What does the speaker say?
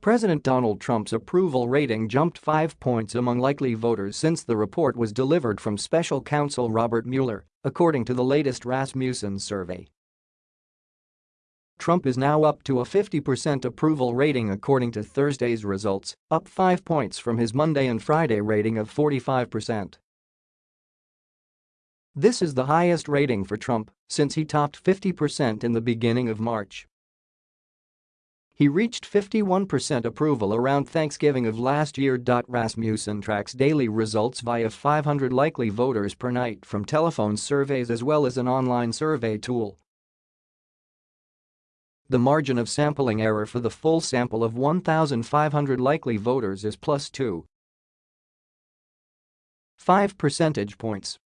President Donald Trump's approval rating jumped five points among likely voters since the report was delivered from special counsel Robert Mueller, according to the latest Rasmussen survey. Trump is now up to a 50% approval rating according to Thursday's results, up 5 points from his Monday and Friday rating of 45%. This is the highest rating for Trump since he topped 50% in the beginning of March. He reached 51% approval around Thanksgiving of last year. Rasmussen tracks daily results via 500 likely voters per night from telephone surveys as well as an online survey tool. The margin of sampling error for the full sample of 1,500 likely voters is plus 2. 5 percentage points.